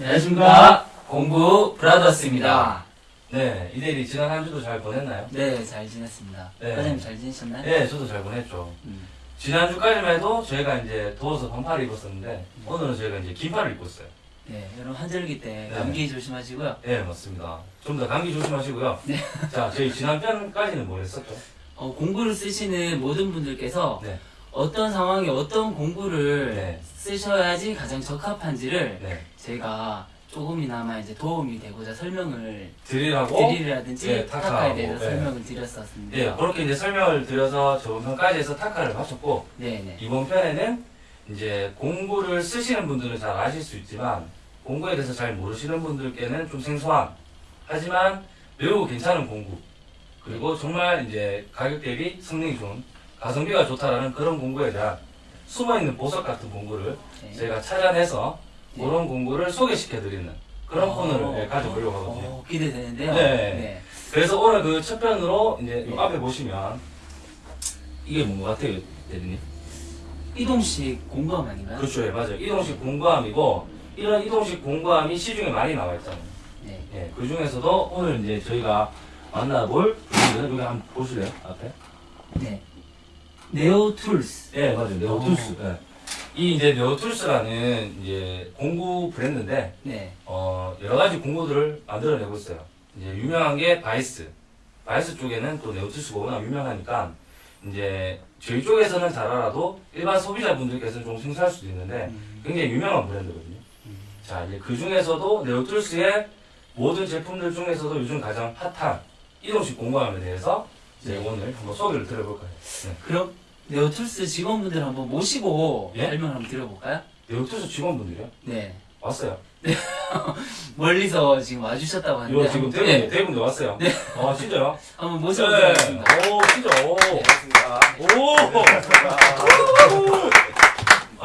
안녕하십니까 공부 브라더스입니다. 네, 이대리 지난 한 주도 잘 보냈나요? 네, 잘 지냈습니다. 네. 과장님 잘 지내셨나요? 네, 저도 잘 보냈죠. 음. 지난주까지만 해도 저희가 이제 더워서 반팔을 입었었는데 오늘은 저희가 이제 긴팔을 입고 있어요. 네, 여러분 한절기 때 네. 감기 조심하시고요. 네, 맞습니다. 좀 더 감기 조심하시고요. 네. 자, 저희 지난 편까지는 뭐 했었죠? 어, 공부를 쓰시는 모든 분들께서 네, 어떤 상황에 어떤 공부를 네. 쓰셔야지 가장 적합한지를 네. 제가 조금이나마 이제 도움이 되고자 설명을 드리라고. 드리라든지 네, 타카에 대해서 네. 설명을 드렸었습니다. 네, 그렇게 이제 설명을 드려서 저번 편까지 해서 타카를 마쳤고 네, 네. 이번 편에는 이제 공부를 쓰시는 분들은 잘 아실 수 있지만 공부에 대해서 잘 모르시는 분들께는 좀 생소한 하지만 매우 괜찮은 공부 그리고 정말 이제 가격 대비 성능이 좋은 가성비가 좋다라는 그런 공부에 대한 숨어있는 보석 같은 공부를 네. 저희가 찾아내서 네. 그런 공부를 소개시켜드리는 그런 어, 코너를 예, 가져보려고 하거든요. 어, 기대되는데요. 네. 그래서 오늘 그 첫 편으로 이제 이 앞에 보시면 이게 뭔 것 같아요, 대리님? 이동식 공구함 아닌가요? 그렇죠, 예, 맞아요. 이동식 공구함이고 이런 이동식 공구함이 시중에 많이 나와 있잖아요. 네. 예, 그 중에서도 오늘 이제 저희가 만나볼 분들은 여기 한번 보실래요, 앞에? 네. Neo Tools. 예, 맞아요. Neo Tools. 예. 이 이제 Neo Tools라는 이제 공구 브랜드인데 네. 어, 여러 가지 공구들을 만들어내고 있어요. 이제 유명한 게 바이스. 바이스 쪽에는 또 Neo Tools가 워낙 유명하니까 이제 저희 쪽에서는 잘 알아도 일반 소비자분들께서는 좀 생소할 수도 있는데 음. 굉장히 유명한 브랜드거든요. 음. 자, 이제 그 중에서도 Neo Tools의 모든 제품들 중에서도 요즘 가장 핫한 이동식 공구함에 대해서 이제 네. 오늘 한번 소개를 드려볼까요? 네. 그럼 Neo Tools 직원분들 한번 모시고 예? 설명을 한번 드려볼까요? Neo Tools 직원분들이요? 네. 왔어요. 멀리서 지금 와주셨다고 하는데 이거 지금 네 분, 네. 네 분도 왔어요. 네. 아, 진짜요? 한번 네. 모셔보도록 하겠습니다. 오, 진짜, 오. 오!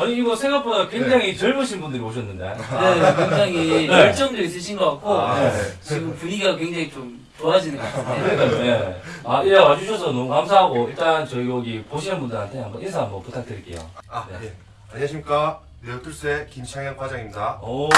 아니, 이거 생각보다 굉장히 젊으신 분들이 오셨는데. 네, 굉장히 네. 열정도 있으신 것 같고 아, 네. 지금 분위기가 굉장히 좀 좋아지는 것 같은데 예. 아, 예, 와주셔서 너무 감사하고, 일단 저희 여기 보시는 분들한테 한번 인사 한번 부탁드릴게요. 아, 네. 예. 안녕하십니까. 네오툴스의 김창현 과장입니다. 오,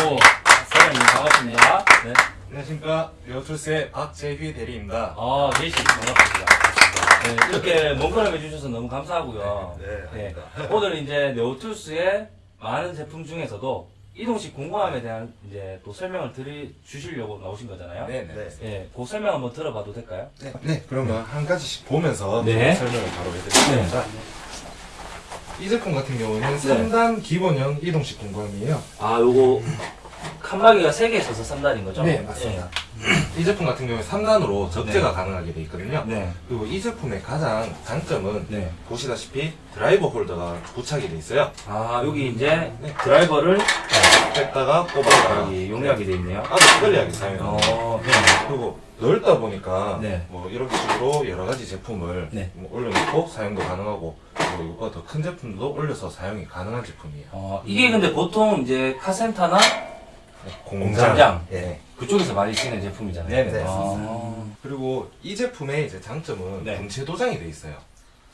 사장님 반갑습니다. 네. 안녕하십니까. 리오툴스의 박재휘 대리입니다. 아, 계시 반갑습니다. 네, 이렇게 먼걸음 해주셔서 너무 감사하고요. 네, 네. 오늘 이제 네오툴스의 많은 제품 중에서도 이동식 공구함에 대한 이제 또 설명을 드리, 주시려고 나오신 거잖아요. 네네. 네. 예, 그 설명 한번 들어봐도 될까요? 네. 네, 그러면 한 가지씩 보면서 네. 설명을 바로 해드리겠습니다. 이 제품 같은 경우는 3단 기본형 이동식 공구함이에요. 아, 요거 칸막이가 3개 있어서 3단인 거죠? 네, 맞습니다. 이 제품 같은 경우에 3단으로 적재가 가능하게 되어 있거든요. 네. 그리고 이 제품의 가장 장점은 네. 보시다시피 드라이버 홀더가 부착이 되어 있어요. 아, 여기 이제 네. 드라이버를 뺐다가 뽑아다가 여기 용량이 돼 있네요. 아주 편리하게 사용합니다. 어, 네. 그리고 넓다 보니까 네. 뭐 이런 식으로 여러 가지 제품을 네. 뭐 올려놓고 사용도 가능하고 그리고 이거보다 더 큰 제품도 올려서 사용이 가능한 제품이에요. 어, 이게 근데 보통 이제 카센터나 공장. 공장. 네. 그쪽에서 많이 쓰는 제품이잖아요. 네네. 네. 아, 그리고 이 제품의 이제 장점은 네. 분체 도장이 돼 있어요.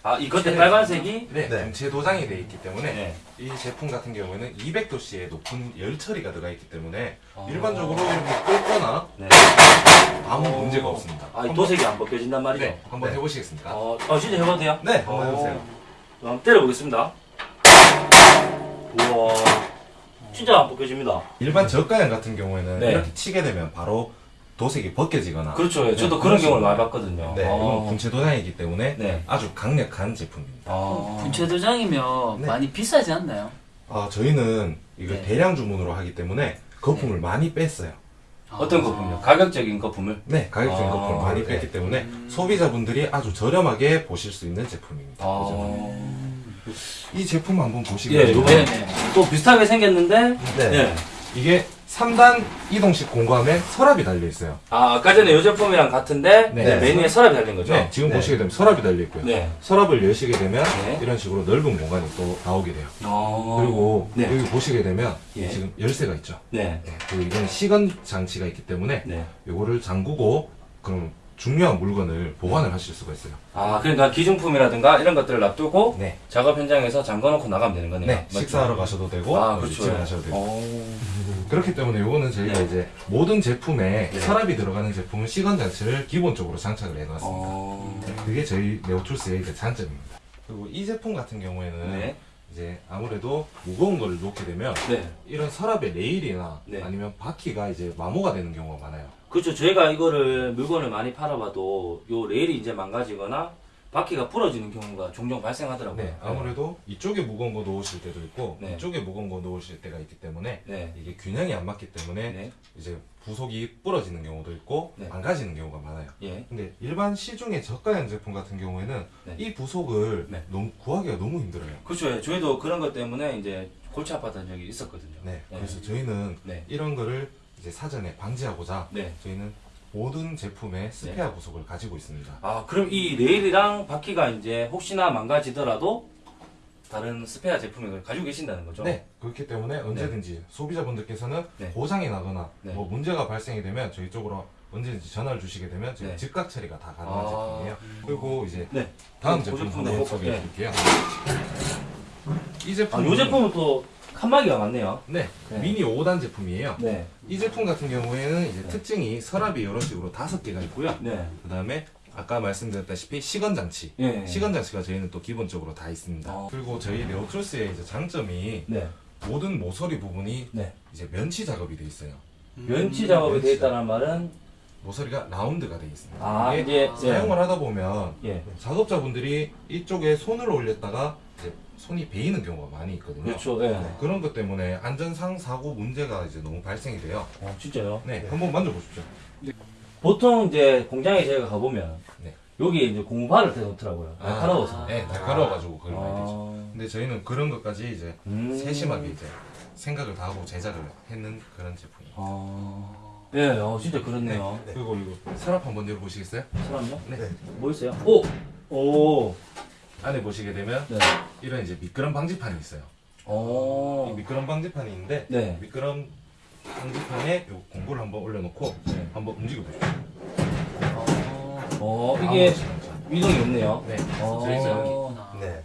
아, 이 겉에 빨간색이? 네, 네. 분체 도장이 돼 있기 때문에 네. 이 제품 같은 경우에는 200도씨의 높은 열 처리가 들어가 있기 때문에 어. 일반적으로 이렇게 끓거나 네. 아무 어. 문제가 없습니다. 아, 이 도색이 안 벗겨진단 말이죠? 네, 한번 네. 해보시겠습니까? 어, 어, 진짜 해봐도 돼요? 네, 한번 해보세요. 어, 한번 때려보겠습니다. 우와. 진짜 안 벗겨집니다. 일반 저가형 같은 경우에는 네. 이렇게 치게 되면 바로 도색이 벗겨지거나 그렇죠. 예, 저도 네, 그런 그런 경우를 많이. 봤거든요. 네, 아. 이건 분체 도장이기 때문에 네. 아주 강력한 제품입니다. 아. 분체 도장이면 네. 많이 비싸지 않나요? 아, 저희는 이걸 네. 대량 주문으로 하기 때문에 거품을 많이 뺐어요. 어떤 아. 거품요? 가격적인 거품을? 네, 가격적인 아, 거품을 많이 네. 뺐기 때문에 음. 소비자분들이 아주 저렴하게 보실 수 있는 제품입니다. 아. 이 제품 한번 예, 보시겠어요? 요번에 네네. 또 비슷하게 생겼는데, 네. 네. 이게 3단 이동식 공구함에 서랍이 달려 있어요. 아, 아까 전에 이 제품이랑 같은데, 네. 네, 메뉴에 서랍이 달린 거죠? 네, 지금 네. 보시게 되면 서랍이 달려 있고요. 네. 서랍을 여시게 되면 네. 이런 식으로 넓은 공간이 또 나오게 돼요. 어. 그리고 네. 여기 보시게 되면 예. 지금 열쇠가 있죠. 네. 네, 그리고 이건 시건 장치가 있기 때문에 네. 요거를 잠그고 그럼 중요한 물건을 보관을 하실 수가 있어요. 아 그러니까 기중품이라든가 이런 것들을 놔두고 네. 작업 현장에서 잠궈놓고 나가면 되는 거네요. 네? 식사하러 가셔도 되고 아 그렇죠. 집에 가셔도 되고 오. 그렇기 때문에 이거는 저희가 네. 이제 모든 제품에 네. 서랍이 들어가는 제품은 시건 장치를 기본적으로 장착을 해놨습니다. 어. 그게 저희 네오툴스의 이제 장점입니다. 그리고 이 제품 같은 경우에는 네. 이제 아무래도 무거운 거를 놓게 되면 네. 이런 서랍의 레일이나 네. 아니면 바퀴가 이제 마모가 되는 경우가 많아요. 그렇죠. 저희가 이거를 물건을 많이 팔아봐도 요 레일이 이제 망가지거나 바퀴가 부러지는 경우가 종종 발생하더라고요. 네, 아무래도 이쪽에 무거운 거 놓으실 때도 있고 네. 이쪽에 무거운 거 놓으실 때가 있기 때문에 네. 이게 균형이 안 맞기 때문에 네. 이제 부속이 부러지는 경우도 있고 네. 망가지는 경우가 많아요. 예. 근데 일반 시중의 저가형 제품 같은 경우에는 네. 이 부속을 네. 너무 구하기가 너무 힘들어요. 그렇죠. 저희도 그런 것 때문에 이제 골치 아팠던 적이 있었거든요. 네, 네. 그래서 저희는 네. 이런 거를 이제 사전에 방지하고자 네. 저희는 모든 제품의 스페어 부속을 가지고 있습니다. 아, 그럼 이 레일이랑 바퀴가 이제 혹시나 망가지더라도 다른 스페어 제품을 가지고 계신다는 거죠? 네, 그렇기 때문에 언제든지 소비자분들께서는 네. 고장이 나거나 네. 뭐 문제가 발생이 되면 저희 쪽으로 언제든지 전화를 주시게 되면 저희 네. 즉각 처리가 다 가능한 아. 제품이에요. 그리고 이제 네. 다음 그 제품 한번 꼭- 소개해 네. 드릴게요. 이 아, 제품 요 제품은 또 칸막이가 많네요. 네, 네. 미니 5단 제품이에요. 네. 이 제품 같은 경우에는 이제 네. 특징이 서랍이 이런 식으로 다섯 개가 있고요. 네. 그 다음에 아까 말씀드렸다시피 시건 장치. 예. 시건 장치가 저희는 또 기본적으로 다 있습니다. 어. 그리고 저희 네오크로스의 이제 장점이 네. 모든 모서리 부분이 네. 이제 면치 작업이 돼 있어요. 면치 작업이 되어 있다는 말은 모서리가 라운드가 돼 있습니다. 아, 이게 이게 사용을 하다 보면 예. 작업자분들이 이쪽에 손을 올렸다가 이제 손이 베이는 경우가 많이 있거든요. 그렇죠. 예. 네, 그런 것 때문에 안전상 사고 문제가 이제 너무 발생이 돼요. 어, 진짜요? 네, 한번 만져보십시오. 보통 이제 공장에 저희가 가보면 네. 여기 이제 고무바를 대놓더라고요. 아, 날카로워서. 네, 날카로워가지고 많이 되죠. 아. 근데 저희는 그런 것까지 이제 음. 세심하게 이제 생각을 다 하고 제작을 했는 그런 제품이에요. 아. 예, 어, 진짜 그렇네요. 그리고 이거 서랍 한번 열어보시겠어요? 사람요? 네. 뭐 있어요? 오! 오! 안에 보시게 되면 네. 이런 이제 미끄럼 방지판이 있어요. 이 오. 미끄럼 방지판이 있는데 네. 미끄럼 방지판에 요 공구를 한번 올려놓고 네. 한번 움직여 보십시오. 어, 이게 없죠. 위동이 없네요. 네. 어. 어, 네.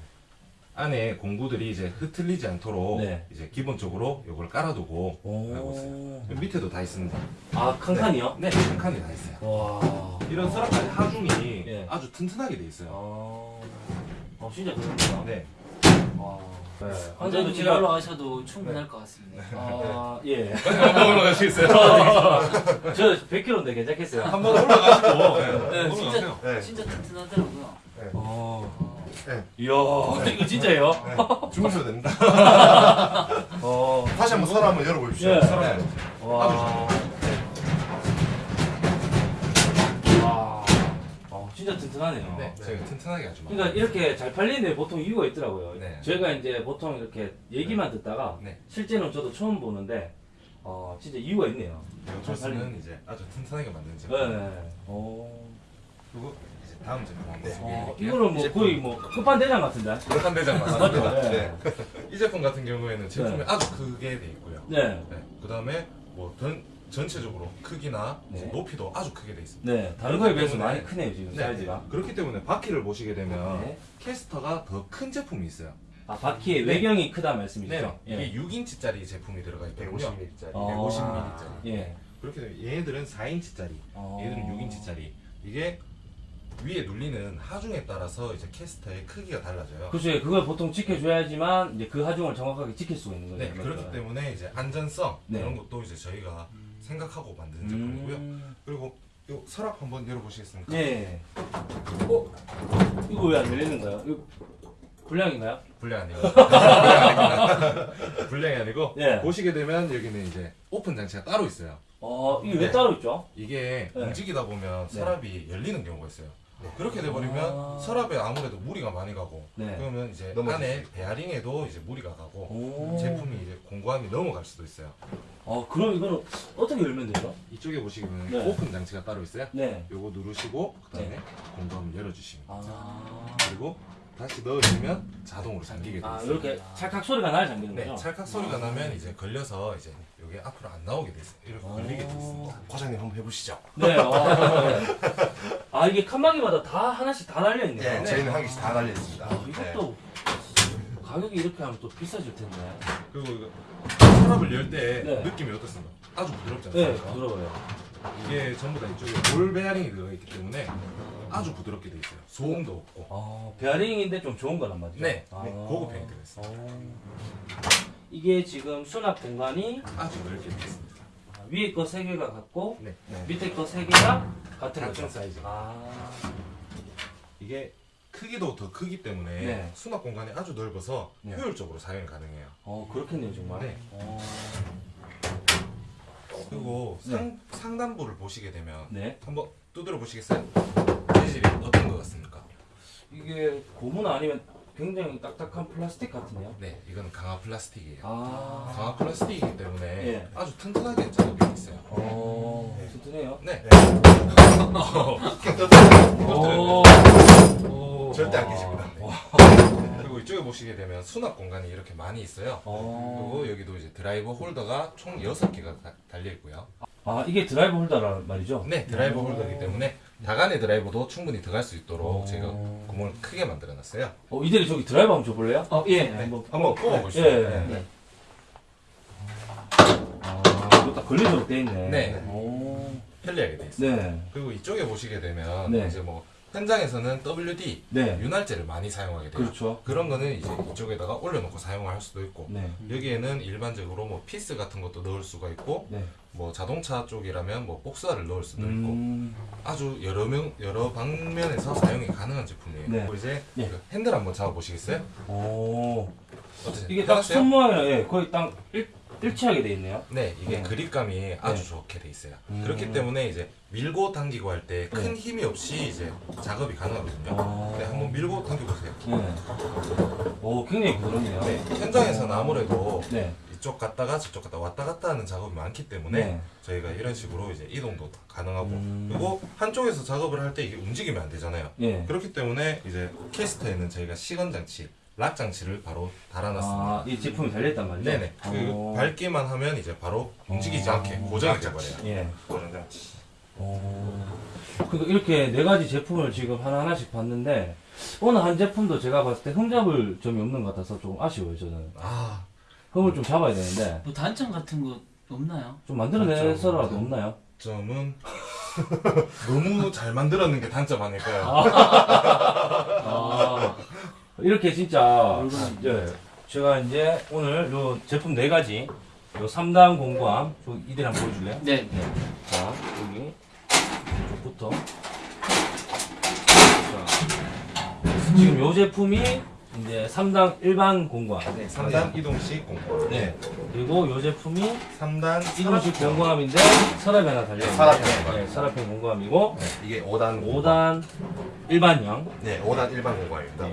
안에 공구들이 이제 흐트리지 않도록 네. 이제 기본적으로 요걸 깔아두고 하고 있어요. 밑에도 다 있습니다. 아, 칸칸이요? 네, 한 칸이 다 있어요. 와. 이런 서랍까지 하중이 예. 아주 튼튼하게 돼 있어요. 어, 어 진짜 그렇구나. 네. 와. 네. 언제도 언제도 제가 올라가셔도 충분할 것 같습니다. 아, 예. 한번 올라가시겠어요? 저 100kg인데 괜찮겠어요? 한번 올라가시고 네, 올라가세요. 네. 진짜 튼튼하더라고요. 어. 네. 이야, 이거 진짜예요? 주무셔도 됩니다. 어. 다시 한번 서랍 한번 열어보십시오. 예. 네. 와. 와. 진짜 튼튼하네요. 네, 저희가 튼튼하게 아주 그러니까 이렇게 잘 팔리는데 보통 이유가 있더라고요. 네. 저희가 이제 보통 이렇게 얘기만 듣다가 네. 실제는 저도 처음 보는데 어, 진짜 이유가 있네요. 요철스는 이제 아주 튼튼하게 만든 네. 제품. 어. 그리고 이제 다음 제품 한번 어, 소개해드릴게요. 이거는 뭐 거의 뭐 끝판대장 같은데. 한 대장? 맞습니다. 네. 이 제품 같은 경우에는 제품이 네. 아주 크게 돼 있고요. 네. 네. 그 다음에 뭐 전, 전체적으로 크기나 네. 높이도 아주 크게 돼 있습니다. 네. 다른 거에 비해서 많이 크네요 지금 네. 사이즈가. 그렇기 때문에 바퀴를 보시게 되면 네. 캐스터가 더 큰 제품이 있어요. 아 바퀴의 네. 외경이 크다 말씀이시죠? 네. 이게 6인치짜리 제품이 들어가 있거든요. 150ml짜리. 어. 150ml짜리. 예. 그렇게 되면 얘네들은 4인치짜리, 어. 얘들은 6인치짜리. 이게 위에 눌리는 하중에 따라서 이제 캐스터의 크기가 달라져요. 그렇죠. 그걸 보통 지켜줘야지만 이제 그 하중을 정확하게 지킬 수가 있는 거죠. 네, 그렇기 때문에 이제 안전성 네. 이런 것도 이제 저희가 생각하고 만드는 제품이고요. 음. 그리고 요 서랍 한번 열어보시겠습니까? 네. 어? 이거 왜 안 열리는 거예요? 이거 불량인가요? 불량 아니고 불량. 불량이 아니고 네. 보시게 되면 여기는 이제 오픈 장치가 따로 있어요. 어, 이게 왜 네. 따로 있죠? 이게 네. 움직이다 보면 네. 서랍이 열리는 경우가 있어요. 그렇게 돼버리면 아. 서랍에 아무래도 무리가 많이 가고 네. 그러면 이제 안에 베어링에도 이제 무리가 가고 오. 제품이 이제 공구함이 넘어갈 수도 있어요. 어, 그럼 이거는 어떻게 열면 되죠? 이쪽에 보시면 네. 오픈 장치가 따로 있어요. 네. 요거 누르시고 그다음에 네. 공구함을 열어주시면 아. 그리고 다시 넣으시면 자동으로 잠기게 돼요. 아, 이렇게 찰칵 소리가 나야 잠기는 네, 거죠? 찰칵 소리가 나면 이제 걸려서 이제 이게 앞으로 안 나오게 돼 있어요. 이렇게 걸리게 돼 있습니다. 과장님 한번 해보시죠. 네. 어, 네. 아 이게 칸막이마다 다 하나씩 다 달려 있네요. 네, 저희는 한 개씩 다 달려 있습니다. 아, 이것도 가격이 이렇게 하면 또 비싸질 텐데. 그리고 이거 서랍을 열 때 네. 느낌이 어떻습니까? 아주 부드럽지 네, 않습니까? 부러워요. 이게 전부 다 이쪽에 볼 베어링이 들어가 있기 때문에 아주 부드럽게 돼 있어요. 소음도 없고. 아, 베어링인데 좀 좋은 거란 말이죠? 네, 아. 네, 고급형이 들어있어요. 어. 이게 지금 수납 공간이 아주 넓게 돼 있습니다. 아, 위에 거 세 개가 같고 네, 네. 밑에 거 세 개가 같은 같은? 사이즈. 아, 이게 크기도 더 크기 때문에 네. 수납 공간이 아주 넓어서 네. 효율적으로 사용이 가능해요. 어 그렇겠네요 정말. 네. 어. 그리고 네. 상, 상단부를 보시게 되면 네. 한번 두드려 보시겠어요? 재질이 어떤 것 같습니까? 이게 고무 아니면 굉장히 딱딱한 플라스틱 같은데요? 네, 이건 강화 플라스틱이에요. 아. 강화 플라스틱이기 때문에 예. 아주 튼튼하게 작업이 돼 있어요. 어. 네. 튼튼해요. 네. 오. 오. 절대 안 깨집니다. 그리고 이쪽에 보시게 되면 수납 공간이 이렇게 많이 있어요. 어. 그리고 여기도 이제 드라이버 홀더가 총 6개가 달려 있고요. 아 이게 드라이브 홀더란 말이죠? 네, 드라이버 홀더이기 때문에 야간의 드라이버도 충분히 들어갈 수 있도록 어. 제가 구멍을 크게 만들어 놨어요. 어 이대리 저기 드라이브 한번 줘볼래요? 어, 예. 네, 한번 한번 뽑아 보시죠. 예. 네. 아 이거 딱 걸리도록 돼 있네. 네. 오. 편리하게 돼 있어요. 네. 그리고 이쪽에 보시게 되면 네. 이제 뭐 현장에서는 WD 네. 윤활제를 많이 사용하게 돼요. 그렇죠. 그런 거는 이제 이쪽에다가 올려놓고 사용을 할 수도 있고 네. 여기에는 일반적으로 뭐 피스 같은 것도 넣을 수가 있고 네. 뭐 자동차 쪽이라면 뭐 복스를 넣을 수도 있고 음. 아주 여러 명 여러 방면에서 사용이 가능한 제품이에요. 네. 그리고 이제 네. 그 핸들 한번 잡아 보시겠어요? 오. 이게 딱? 손모양이랑 예, 거의 딱 일, 일치하게 돼 있네요. 네, 이게 네. 그립감이 아주 좋게 돼 있어요. 음. 그렇기 때문에 이제 밀고 당기고 할 때큰 네. 힘이 없이 이제 작업이 가능하거든요. 아. 네, 한번 밀고 당겨 보세요. 네. 오, 굉장히 부드럽네요. 네, 현장에서는 아무래도 네. 이쪽 갔다가 저쪽 갔다 왔다 갔다 하는 작업이 많기 때문에 네. 저희가 이런 식으로 이제 이동도 가능하고 음. 그리고 한쪽에서 작업을 할 때 이게 움직이면 안 되잖아요. 예. 그렇기 때문에 이제 캐스터에는 저희가 시건 장치, 락 장치를 바로 달아놨습니다. 아, 이 제품이 달려있단 말이죠? 네네. 그 오. 밟기만 하면 이제 바로 움직이지 어. 않게 고정이 돼버려요. 예. 고정 장치. 오. 그러니까 이렇게 네 가지 제품을 지금 하나하나씩 봤는데, 어느 한 제품도 제가 봤을 때 흠잡을 점이 없는 것 같아서 좀 아쉬워요, 저는. 아, 흠을 좀 잡아야 되는데, 뭐 단점 같은 거 없나요? 좀 만들어내서라도 없나요? 점은 너무 잘 만들었는 게 단점 아닐까요? 아, 이렇게 진짜 예, 제가 이제 오늘 요 제품 네 가지 요 3단 공구함 저 이들 한번 보여줄래요? 네. 자 여기 이쪽부터 자, 지금 요 제품이 이제 3단 일반 공구함 네, 3단 이동식 공구. 네. 그리고 요 제품이 3단 이동식 공구함인데 서랍이 하나 달려있는데 서랍형 공구함. 네, 서랍형 공구함이고 네, 이게 5단 5단 일반형 네, 5단 일반 공구함입니다. 네.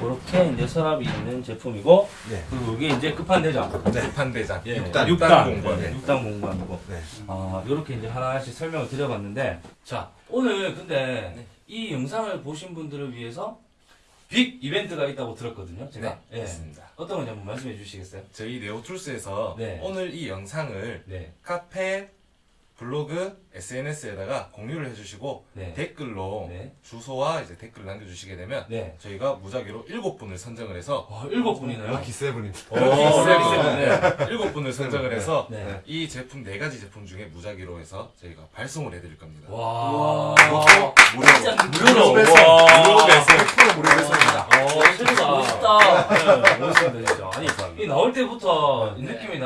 그렇게 이제 서랍이 있는 제품이고 네. 그리고 이게 이제 급한 대장 네, 판대장. 예, 6단, 6단, 6단 공구함. 네, 6단 공구함이고 네. 아 이렇게 이제 하나씩 설명을 드려봤는데 자 오늘 근데 이 영상을 보신 분들을 위해서 빅 이벤트가 있다고 들었거든요 제가 네, 예. 맞습니다. 어떤 건지 한번 말씀해 주시겠어요? 저희 네오툴스에서 네. 오늘 이 영상을 네, 카페, 블로그, SNS에다가 공유를 해주시고 네. 댓글로 네. 주소와 이제 댓글 남겨주시게 되면 네. 저희가 무작위로 일곱 분을 선정을 해서 와 일곱 분이나요? 럭키 세븐입니다. 오, 럭키 세븐. 네. 일곱 분을 선정을 해서 네. 이 제품 네 가지 제품 중에 무작위로 해서 저희가 발송을 해드릴 겁니다. 와, 무료.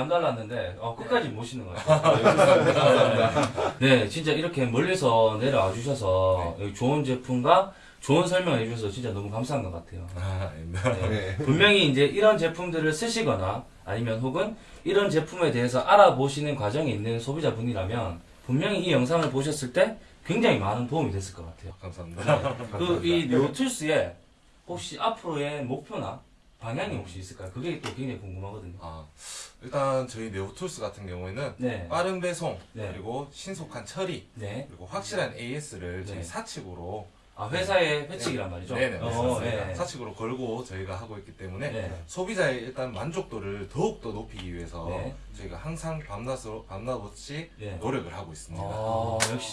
남달랐는데, 어, 끝까지 모시는 것 같아요. 네, 진짜 이렇게 멀리서 내려와 주셔서, 여기 좋은 제품과 좋은 설명해 주셔서 진짜 너무 감사한 것 같아요. 아, 아닙니다. 네. 분명히 이제 이런 제품들을 쓰시거나, 아니면 혹은 이런 제품에 대해서 알아보시는 과정에 있는 소비자분이라면, 분명히 이 영상을 보셨을 때 굉장히 많은 도움이 됐을 것 같아요. 감사합니다. 그이 네오툴스에 혹시 앞으로의 목표나 방향이 혹시 있을까요? 그게 또 굉장히 궁금하거든요. 아, 일단 저희 네오툴스 같은 경우에는 네. 빠른 배송 네. 그리고 신속한 처리 네. 그리고 확실한 AS를 저희 네. 사측으로 아 회사의 회칙이란 말이죠. 네네 어. 네. 사측으로 걸고 저희가 하고 있기 때문에 네. 소비자의 일단 만족도를 더욱 더 높이기 위해서 네. 저희가 항상 밤낮으로 밤낮 없이 네. 노력을 하고 있습니다. 아 역시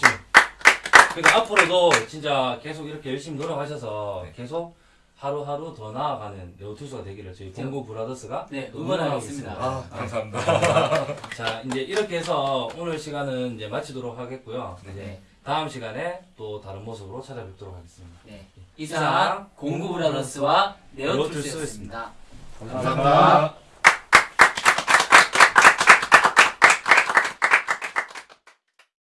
그러니까 앞으로도 진짜 계속 이렇게 열심히 노력하셔서 계속 하루하루 더 나아가는 네오투스가 되기를 저희 공구 브라더스가 네, 응원하고. 있습니다. 아, 감사합니다. 자, 이제 이렇게 해서 오늘 시간은 이제 마치도록 하겠고요. 이제 네. 다음 시간에 또 다른 모습으로 찾아뵙도록 하겠습니다. 네. 이상 공구 브라더스와 네오툴스였습니다. 감사합니다.